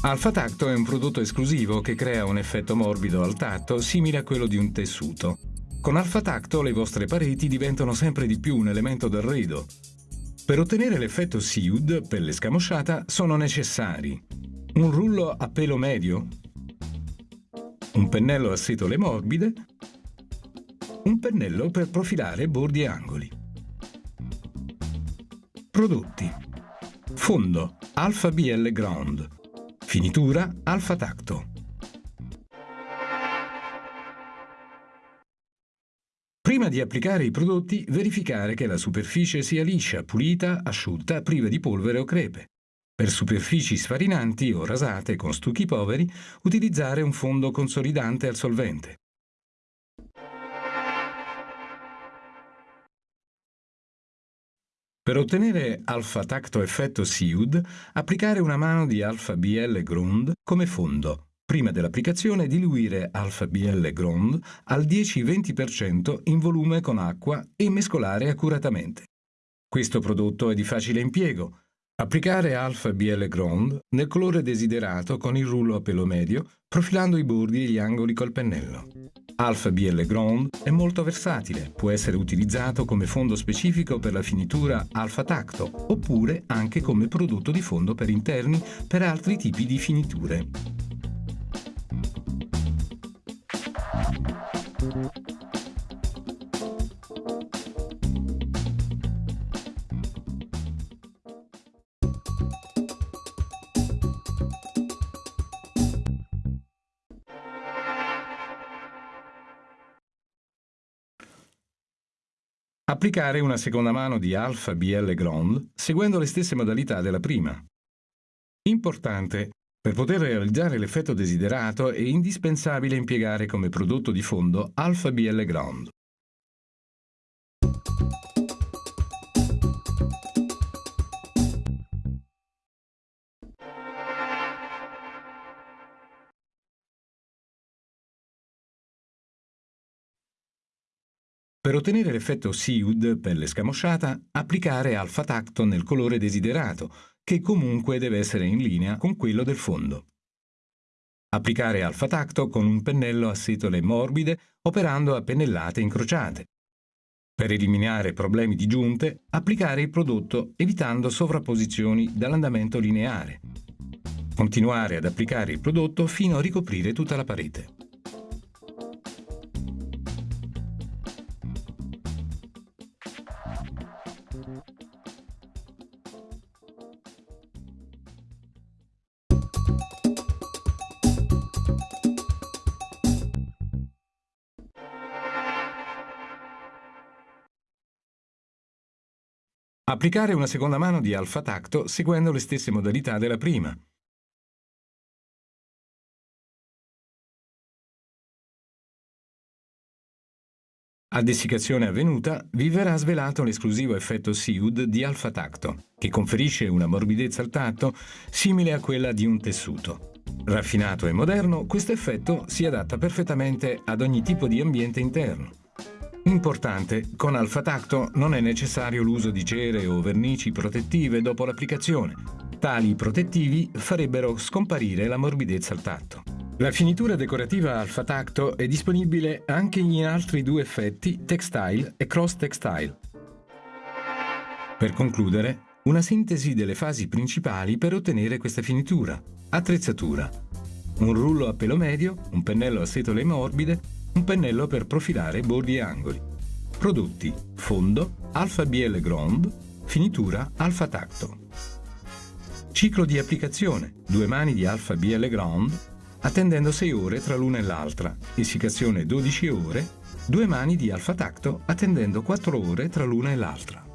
Alfa Tacto è un prodotto esclusivo che crea un effetto morbido al tatto simile a quello di un tessuto. Con Alfa Tacto le vostre pareti diventano sempre di più un elemento d'arredo. Per ottenere l'effetto Seud, pelle scamosciata, sono necessari un rullo a pelo medio, un pennello a setole morbide, un pennello per profilare bordi e angoli. Prodotti Fondo Alfa BL Ground Finitura Alfa Tacto. Prima di applicare i prodotti, verificare che la superficie sia liscia, pulita, asciutta, priva di polvere o crepe. Per superfici sfarinanti o rasate con stucchi poveri, utilizzare un fondo consolidante al solvente. Per ottenere Alpha Tacto Effetto Seud, applicare una mano di Alpha BL Grund come fondo. Prima dell'applicazione diluire Alpha BL Grund al 10-20% in volume con acqua e mescolare accuratamente. Questo prodotto è di facile impiego. Applicare Alpha BL Ground nel colore desiderato con il rullo a pelo medio, profilando i bordi e gli angoli col pennello. Alpha BL Ground è molto versatile, può essere utilizzato come fondo specifico per la finitura Alpha Tacto oppure anche come prodotto di fondo per interni per altri tipi di finiture. Applicare una seconda mano di Alpha BL Ground seguendo le stesse modalità della prima. Importante, per poter realizzare l'effetto desiderato è indispensabile impiegare come prodotto di fondo Alpha BL Ground. Per ottenere l'effetto Seud, pelle scamosciata, applicare Alpha Tacto nel colore desiderato, che comunque deve essere in linea con quello del fondo. Applicare Alpha Tacto con un pennello a setole morbide operando a pennellate incrociate. Per eliminare problemi di giunte, applicare il prodotto evitando sovrapposizioni dall'andamento lineare. Continuare ad applicare il prodotto fino a ricoprire tutta la parete. Applicare una seconda mano di alfa tacto seguendo le stesse modalità della prima. A dessicazione avvenuta, vi verrà svelato l'esclusivo effetto Seud di alfa tacto, che conferisce una morbidezza al tatto simile a quella di un tessuto. Raffinato e moderno, questo effetto si adatta perfettamente ad ogni tipo di ambiente interno. Importante, con Alfa Tacto non è necessario l'uso di cere o vernici protettive dopo l'applicazione. Tali protettivi farebbero scomparire la morbidezza al tatto. La finitura decorativa Alfa Tacto è disponibile anche in altri due effetti, Textile e Cross Textile. Per concludere, una sintesi delle fasi principali per ottenere questa finitura. Attrezzatura. Un rullo a pelo medio, un pennello a setole morbide, un pennello per profilare bordi e angoli. Prodotti fondo, alfa BL Ground, finitura alfa tacto. Ciclo di applicazione, due mani di alfa BL Ground, attendendo 6 ore tra l'una e l'altra, essiccazione 12 ore, due mani di alfa tacto attendendo 4 ore tra l'una e l'altra.